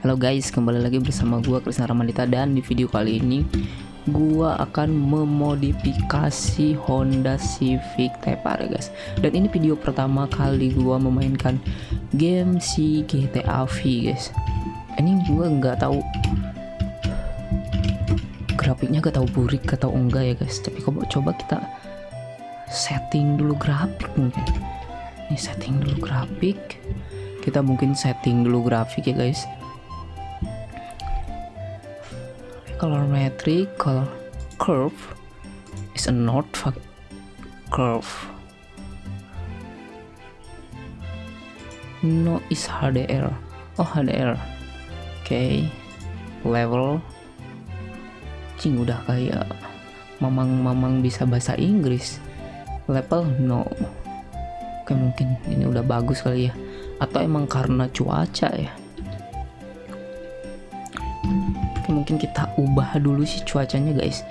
Halo guys, kembali lagi bersama gua Krisna Ramadita dan di video kali ini gua akan memodifikasi Honda Civic Type R guys. Dan ini video pertama kali gua memainkan game si GTA V guys. Ini gua nggak tahu grafiknya gak tahu burik atau enggak ya guys. Tapi coba coba kita setting dulu grafik mungkin. Ini setting dulu grafik. Kita mungkin setting dulu grafik ya guys color metric color curve is a not curve. No is HDR oh HDR okay. level. Cing udah kayak mamang-mamang bisa bahasa Inggris. Level no. Oke mungkin ini udah bagus kali ya. Atau emang karena cuaca ya mungkin kita ubah dulu sih cuacanya guys.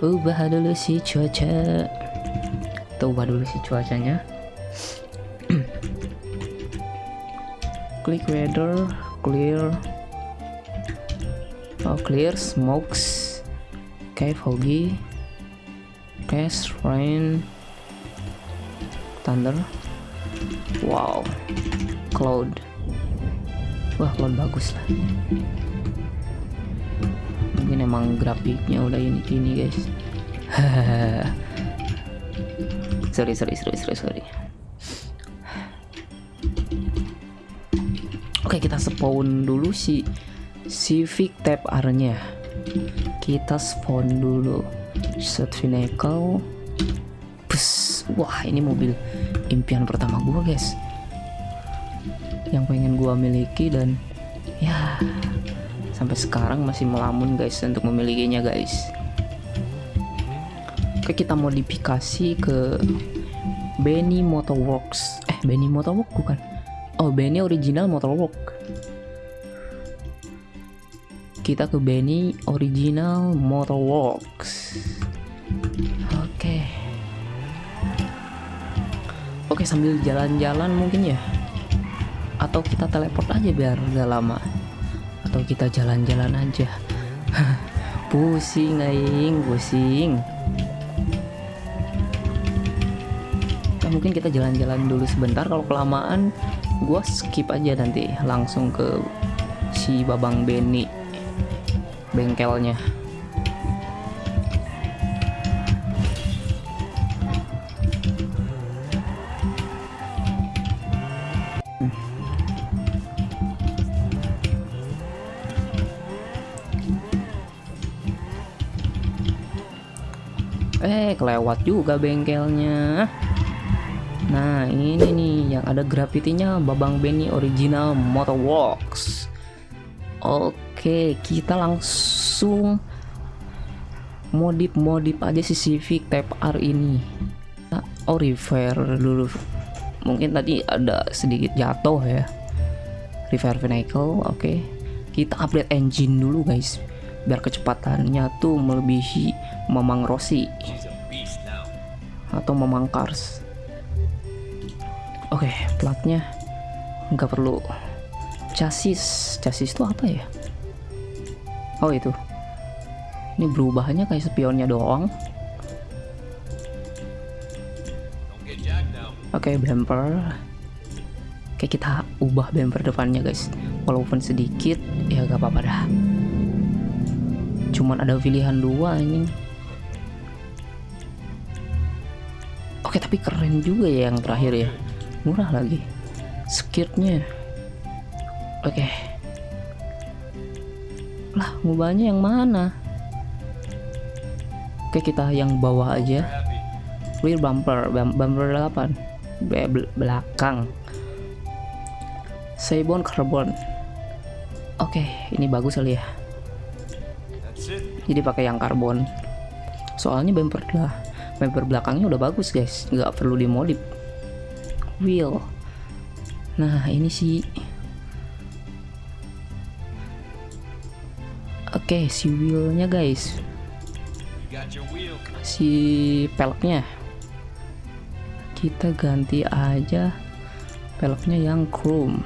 Ubah dulu sih cuaca. Kita ubah dulu sih cuacanya. Klik weather clear. Oh clear smokes. Okay foggy. Cast rain. Thunder. Wow. Cloud wah kalau bagus lah. Mungkin emang grafiknya udah ini ini guys. Sorry sorry sorry sorry sorry. Oke kita spawn dulu si Civic Type R nya kita spawn dulu. Set vehicle Bus. wah ini mobil impian pertama gua guys yang pengen gua miliki dan ya sampai sekarang masih melamun guys untuk memilikinya guys. Oke kita modifikasi ke Benny Motorworks. Eh Benny Motorworks bukan. Oh Benny original Motorwork kita ke Benny original Motorworks. Oke. Oke sambil jalan-jalan mungkin ya atau kita teleport aja biar gak lama. Atau kita jalan-jalan aja. Pusing aing pusing. Ya, mungkin kita jalan-jalan dulu sebentar. Kalau kelamaan gua skip aja nanti langsung ke si babang Benny bengkelnya eh kelewat juga bengkelnya. Nah ini nih yang ada grafitinya Babang Benny original Motorworks. Oke kita langsung modif-modif aja si Civic Type R ini. Oh repair dulu. Mungkin tadi ada sedikit jatuh ya. Repair vehicle oke. Kita update engine dulu guys. Biar kecepatannya tuh melebihi Mamang Rossi atau Mamang Cars oke okay, platnya nggak perlu. Chassis chassis itu apa ya? Oh itu. Ini berubahnya kayak spionnya doang. Oke okay, bumper. Oke kita ubah bumper depannya guys. Walaupun sedikit ya gak apa-apa dah. Cuman ada pilihan dua ini Oke tapi keren juga ya yang terakhir ya. Murah lagi. Skirtnya. Oke. Lah ngubahnya yang mana? Oke kita yang bawah aja. Rear bumper Bumper 8 Belakang. Seibon carbon. Oke ini bagus kali ya. Jadi pakai yang karbon. Soalnya bumper lah bumper belakangnya udah bagus guys. Nggak perlu dimodif. Wheel nah ini sih oke okay, si wheelnya guys. Si peleknya. Kita ganti aja peleknya yang chrome.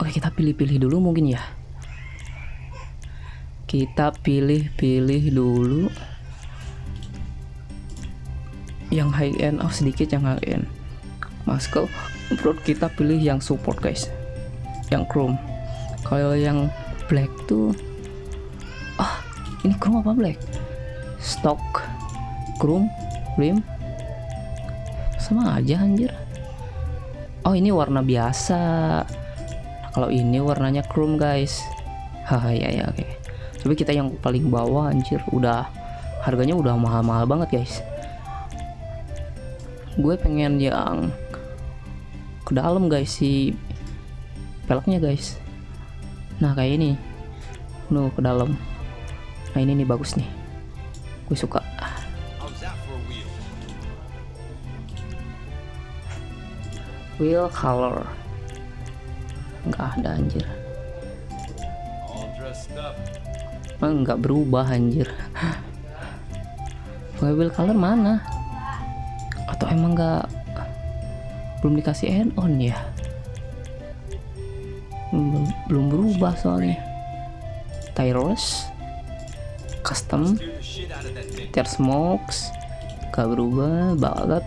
Oke kita pilih-pilih dulu mungkin ya kita pilih-pilih dulu. Yang high end oh sedikit yang high end. Masker perut kita pilih yang support guys? Yang chrome. Kalau yang black tuh ah ini chrome apa black? Stock chrome rim. Sama aja anjir. Oh ini warna biasa. Kalau ini warnanya chrome guys. Haha ya ya oke. okay. Tapi kita yang paling bawah anjir udah harganya udah mahal-mahal banget guys. Gue pengen yang ke dalam guys si peleknya guys. Nah kayak ini. No ke dalam. Nah ini nih bagus nih. Gue suka. Wheel color. Nggak ada anjir enggak berubah anjir? Wheel color mana? Atau emang nggak belum dikasih add on ya? Belum, belum berubah soalnya. Tyros custom tier smokes gak berubah banget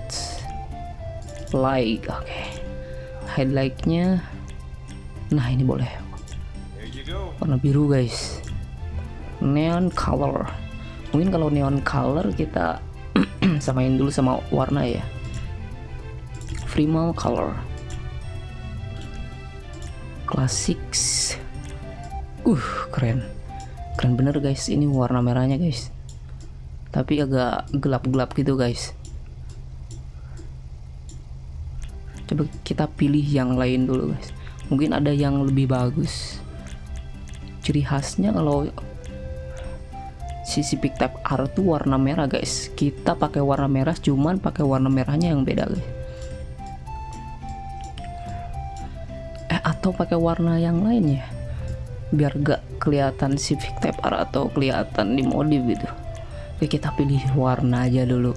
like oke. Okay. highlightnya nah ini boleh. Warna biru guys neon color. Mungkin kalau neon color kita samain dulu sama warna ya. Primal color. Classics. Uh keren. Keren bener guys. Ini warna merahnya guys. Tapi agak gelap-gelap gitu guys. Coba kita pilih yang lain dulu guys. Mungkin ada yang lebih bagus. Ciri khasnya kalau sisi pick type R tuh warna merah guys. Kita pakai warna merah cuman pakai warna merahnya yang beda guys. Eh atau pakai warna yang lain ya? Biar gak kelihatan si pick type R atau kelihatan di modif gitu. Oke kita pilih warna aja dulu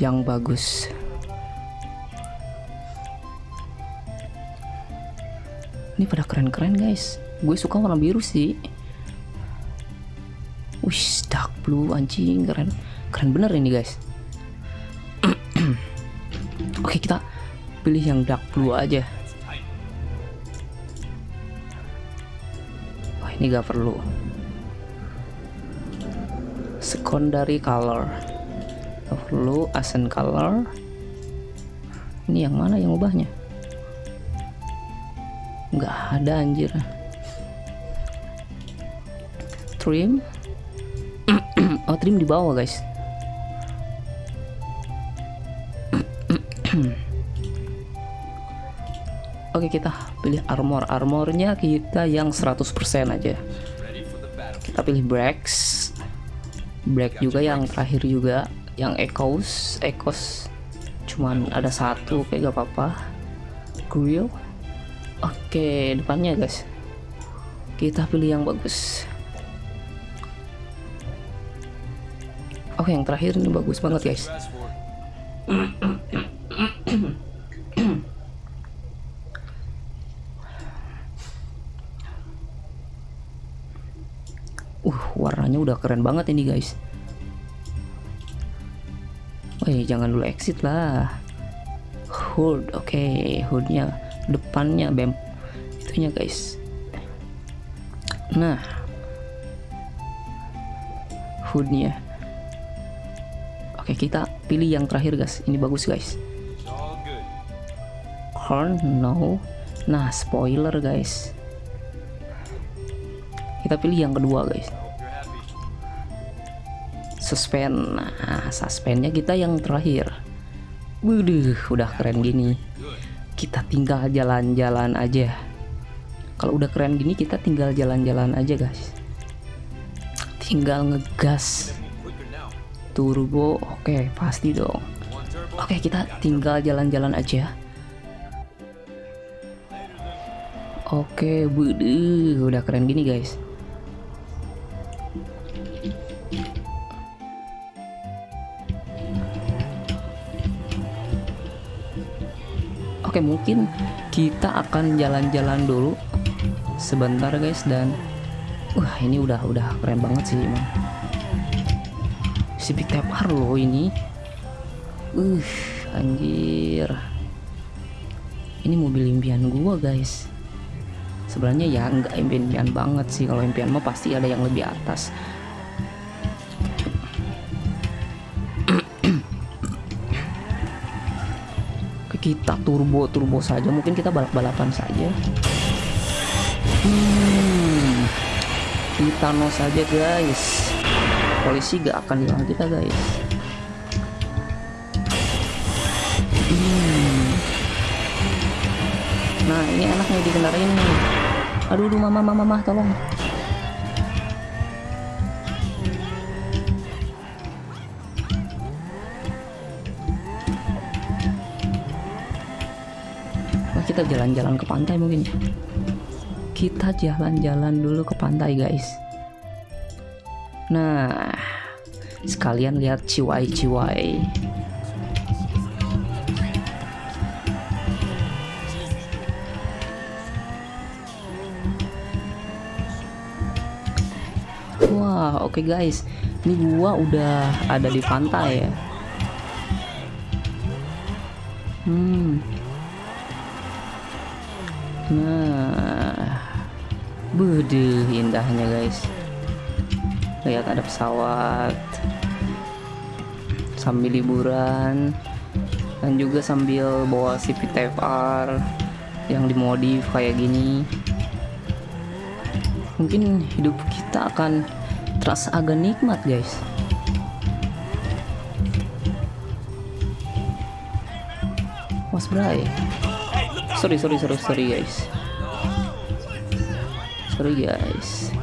yang bagus. Ini pada keren-keren guys. Gue suka warna biru sih Wih, dark blue anjing keren. Keren bener ini, guys. Oke, kita pilih yang dark blue aja. Wah, ini gak perlu. Secondary color. Gak perlu accent color. Ini yang mana yang ubahnya? Nggak ada anjir. Trim trim di bawah guys. Oke kita pilih armor. Armornya kita yang 100% aja. Kita pilih brakes brake juga yang terakhir juga. Yang echoes. Echoes cuman ada satu kayak gak apa-apa. Grill. Oke depannya guys. Kita pilih yang bagus Oh yang terakhir ini bagus banget guys. Uh warnanya udah keren banget ini guys. Woi jangan dulu exit lah. Hood oke. Okay. hoodnya depannya bem. Itunya guys. Nah. Hoodnya Oke kita pilih yang terakhir guys. Ini bagus guys. Horn no. Nah spoiler guys. Kita pilih yang kedua guys. Suspend. Nah suspendnya kita yang terakhir. Waduh udah keren gini. Kita tinggal jalan-jalan aja. Kalau udah keren gini kita tinggal jalan-jalan aja guys. Tinggal ngegas turbo oke okay, pasti dong. Oke okay, kita tinggal jalan-jalan aja. Oke okay, udah keren gini guys. Oke okay, mungkin kita akan jalan-jalan dulu sebentar guys dan wah uh, ini udah udah keren banget sih emang. Big Tepar loh ini? Uh anjir. Ini mobil impian gua guys. Sebenarnya ya nggak impian banget sih. Kalau impian mah pasti ada yang lebih atas. Kita turbo turbo saja. Mungkin kita balap balapan saja. Hmm, kita no saja guys polisi gak akan hilang kita guys hmm. nah ini enaknya dikendarain nih aduh aduh mama mama mama tolong kita jalan-jalan ke pantai mungkin. Kita jalan-jalan dulu ke pantai, guys. Nah, sekalian lihat ciwai-ciwai. Wah, oke okay guys. Ini gua udah ada di pantai ya. Hmm. Nah, bude indahnya guys. Lihat ada pesawat. Sambil liburan. Dan juga sambil bawa si PTFR yang dimodif kayak gini. Mungkin hidup kita akan terasa agak nikmat guys. Mas Bray. Sorry sorry sorry sorry guys. Sorry guys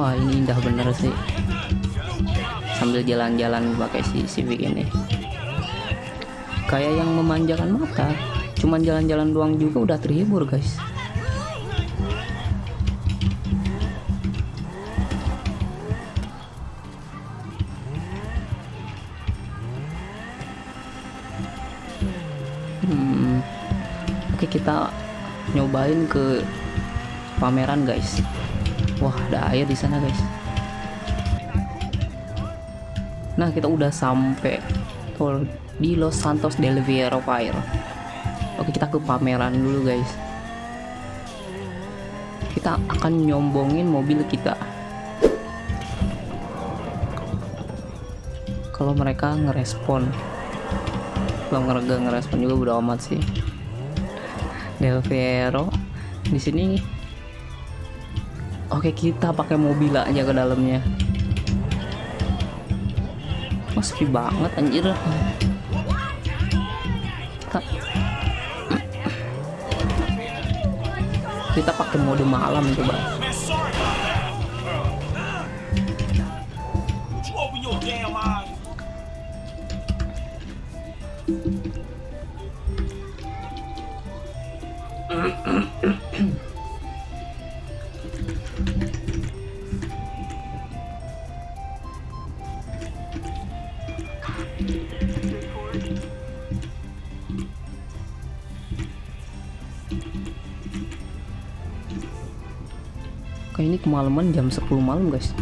wah ini indah bener sih. Sambil jalan-jalan pakai si Civic ini. Kayak yang memanjakan mata. Cuman jalan-jalan doang juga udah terhibur guys. Hmm, oke kita nyobain ke pameran guys wah ada air di sana guys. Nah kita udah sampai tuh di Los Santos del Viejo Fire oke kita ke pameran dulu guys. Kita akan nyombongin mobil kita. Kalau mereka ngerespon. Belum ngerega ngerespon juga udah amat sih. Del Vero di sini oke kita pakai mobil aja ke dalamnya. Oh sepi banget anjir. Kita, kita pakai mode malam coba Open kayak ini kemalaman jam 10 malam guys.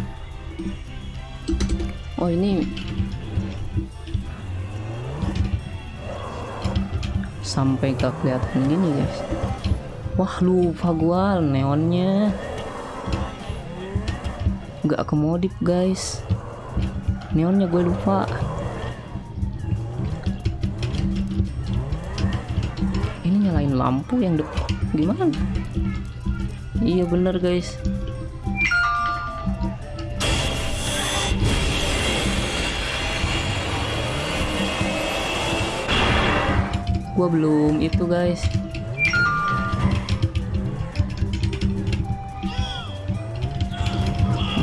Oh ini sampai gak kelihatan gini guys. Wah lupa gua neonnya. Nggak kemodif guys. Neonnya gue lupa lampu yang depan gimana? Iya bener guys. Gua belum itu guys.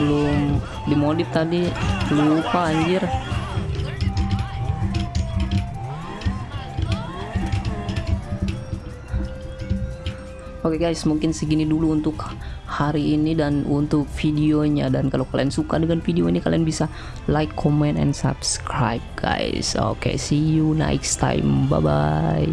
Belum dimodif tadi. Lupa anjir Oke guys, mungkin segini dulu untuk hari ini dan untuk videonya dan kalau kalian suka dengan video ini kalian bisa like, comment, and subscribe guys. Oke, see you next time. Bye bye.